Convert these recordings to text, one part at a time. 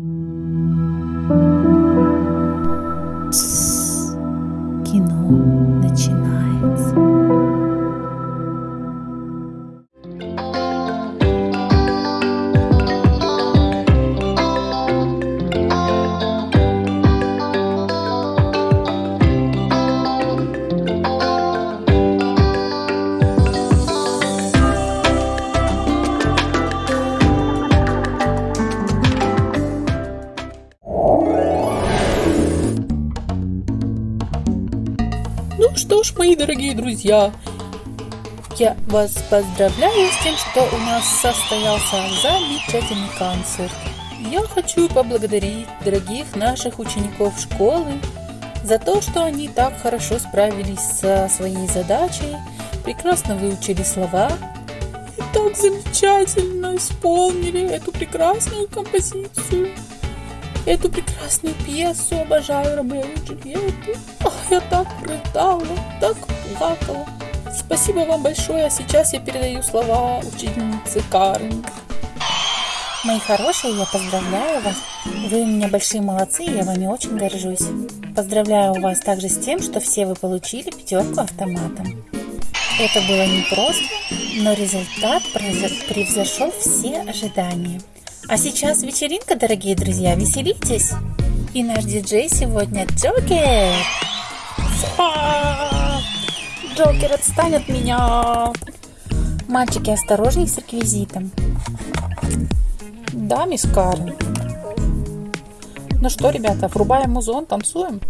Mm-hmm. Что ж, мои дорогие друзья, я вас поздравляю с тем, что у нас состоялся замечательный концерт. Я хочу поблагодарить дорогих наших учеников школы за то, что они так хорошо справились со своей задачей, прекрасно выучили слова и так замечательно исполнили эту прекрасную композицию. Эту прекрасную пьесу обожаю Ромео и Джульетту. Ах, я так рыдала, так плакала. Спасибо вам большое, а сейчас я передаю слова учительнице Карен. Мои хорошие, я поздравляю вас. Вы у меня большие молодцы, я вами очень горжусь. Поздравляю вас также с тем, что все вы получили пятерку автоматом. Это было непросто, но результат превзошел все ожидания. А сейчас вечеринка, дорогие друзья, веселитесь! И наш диджей сегодня Джокер! Джокер, отстань от меня! Мальчики, осторожней с реквизитом. Да, мисс Карен. Ну что, ребята, врубаем музон, танцуем?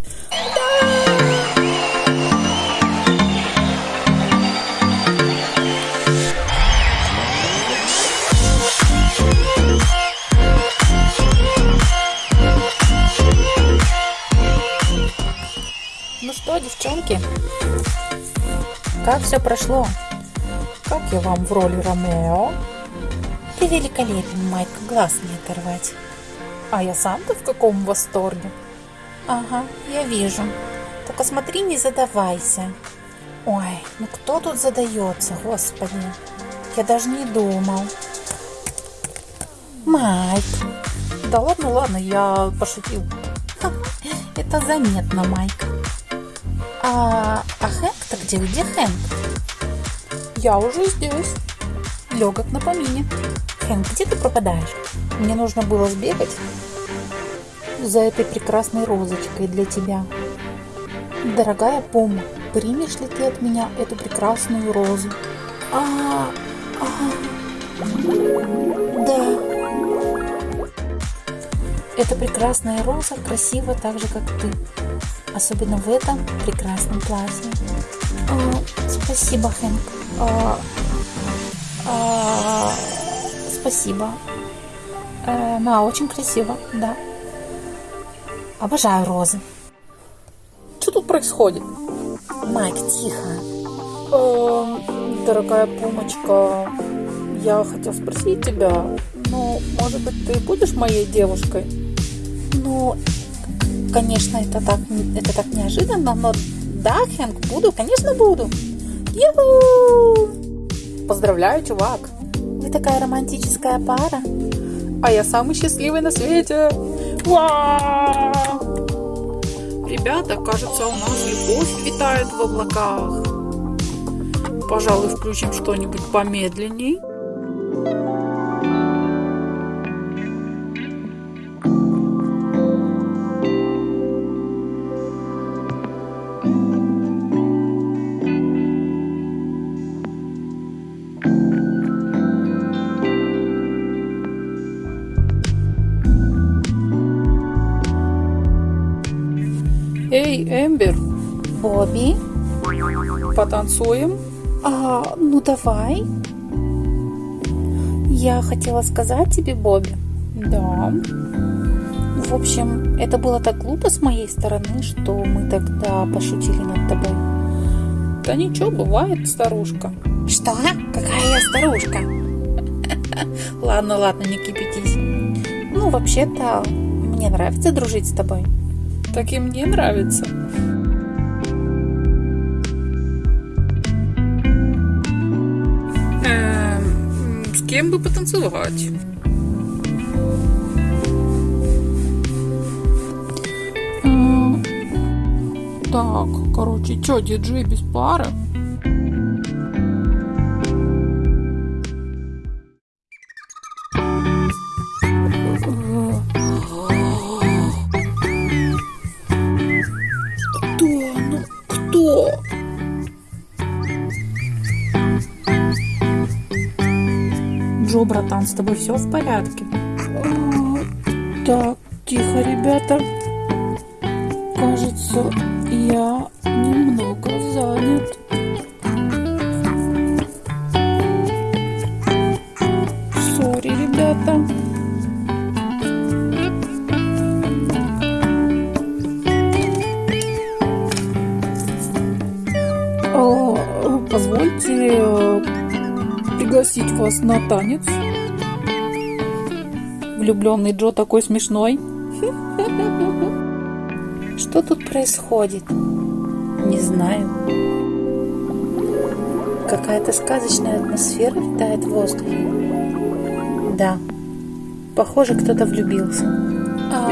Ну что, девчонки, как все прошло? Как я вам в роли Ромео? Ты великолепен, Майк, глаз не оторвать. А я сам-то в каком восторге? Ага, я вижу. Только смотри, не задавайся. Ой, ну кто тут задается, господи. Я даже не думал. Майк, Да ладно, ладно, я пошутил. это заметно, Майк. А, а Хэнк-то где? Где Хэнк? Я уже здесь. Легок на помине. Хэнк, где ты пропадаешь? Мне нужно было сбегать За этой прекрасной розочкой для тебя. Дорогая Пума, примешь ли ты от меня эту прекрасную розу? А, а, да. Эта прекрасная роза красива так же, как ты. Особенно в этом прекрасном платье. А, спасибо, Хэнк. А, а, спасибо. Э, да, очень красиво, да. Обожаю розы. Что тут происходит? Майк, тихо. Эм, дорогая Пумочка, я хотел спросить тебя, ну, может быть, ты будешь моей девушкой? Ну, конечно, это так, это так неожиданно, но да, Хэнк, буду, конечно, буду. Юху! Поздравляю, чувак! Вы такая романтическая пара. А я самый счастливый на свете! Вау! Ребята, кажется, у нас любовь витает в облаках. Пожалуй, включим что-нибудь помедленней. Бобби, потанцуем? а, ну давай. Я хотела сказать тебе, Бобби. Да. В общем, это было так глупо с моей стороны, что мы тогда пошутили над тобой. Да ничего, бывает, старушка. Что? Какая я старушка? Ладно, ладно, не кипятись. Ну, вообще-то, мне нравится дружить с тобой. Так и мне нравится. Всем бы потанцевать. Так, короче, чё, диджей без пары? Джо, братан, с тобой все в порядке? Так, тихо, ребята. Кажется, я немного занят. Сори, ребята. А, Позвольте э, пригласить вас на танец. Влюбленный Джо такой смешной. Что тут происходит? Не знаю. Какая-то сказочная атмосфера витает в воздухе. Да, похоже, кто-то влюбился. А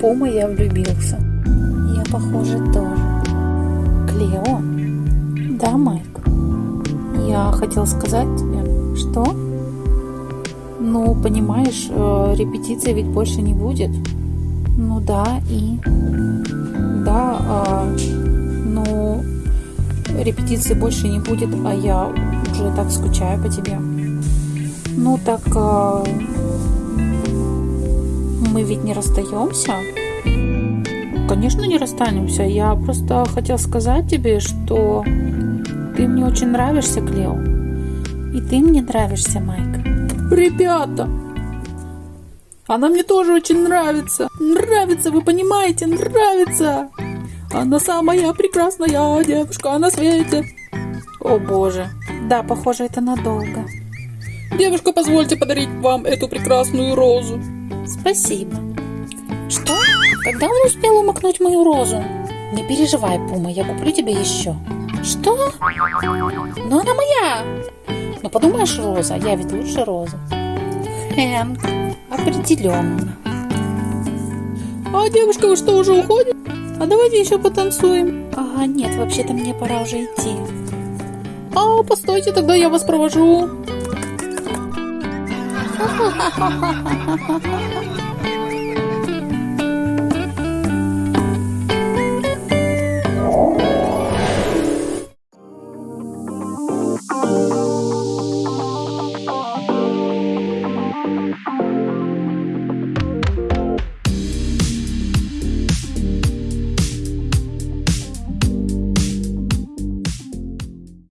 Пума я влюбился. Я, похоже, тоже. Клео? Да, Майк? Я хотел сказать тебе. Что? Ну, понимаешь, э, репетиции ведь больше не будет. Ну да, и... Да, а, ну, репетиции больше не будет, а я уже так скучаю по тебе. Ну так, а, мы ведь не расстаемся? Конечно, не расстанемся. Я просто хотел сказать тебе, что ты мне очень нравишься, Клео. И ты мне нравишься, Майк. Ребята, она мне тоже очень нравится. Нравится, вы понимаете, нравится. Она самая прекрасная девушка на свете. О боже. Да, похоже, это надолго. Девушка, позвольте подарить вам эту прекрасную розу. Спасибо. Что? Когда он успел умокнуть мою розу? Не переживай, Пума, я куплю тебе еще. Что? Но она моя. Ну подумаешь, роза, я ведь лучше розы. Хэнк, определенно. А девушка, вы что, уже уходит? А давайте еще потанцуем. А, нет, вообще-то мне пора уже идти. А, постойте, тогда я вас провожу. Oh.